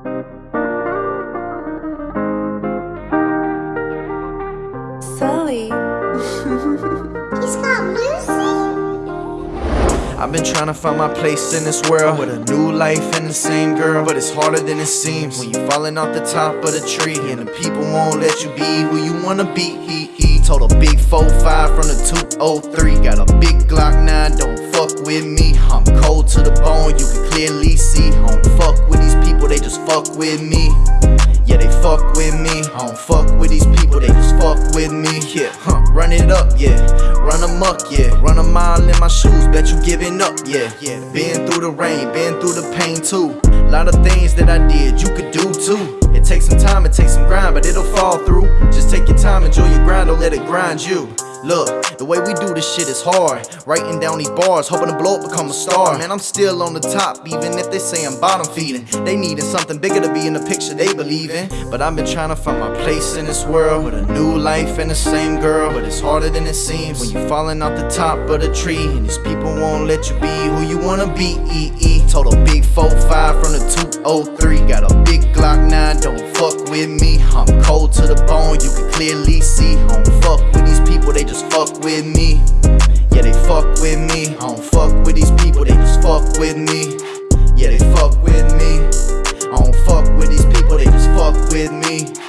Sully. He's got Lucy. I've been trying to find my place in this world with a new life and the same girl, but it's harder than it seems when you're falling off the top of the tree and the people won't let you be who you wanna be. He he told a big 4-5 from the 203, got a big Glock 9, don't fuck with me. Fuck with me. Yeah, they fuck with me. I don't fuck with these people, they just fuck with me. Yeah, huh, run it up, yeah. Run amok, yeah. Run a mile in my shoes, bet you giving up, yeah. Yeah, been through the rain, been through the pain too. Lot of things that I did, you could do too. It takes some time, it takes some grind, but it'll fall through. Just take your time, enjoy your grind, don't let it grind you. Look, the way we do this shit is hard. Writing down these bars, hoping to blow up, become a star. Man, I'm still on the top, even if they say I'm bottom feeding. They needing something bigger to be in the picture they believe in. But I've been trying to find my place in this world with a new life and the same girl. But it's harder than it seems when you falling off the top of the tree. And these people won't let you be who you wanna be. A big 4-5 from the 203. Got a big Glock 9, don't fuck with me. I'm cold to the bone, you can clearly see with me. Yeah, they fuck with me. I don't fuck with these people, they just fuck with me. Yeah, they fuck with me. I don't fuck with these people, they just fuck with me.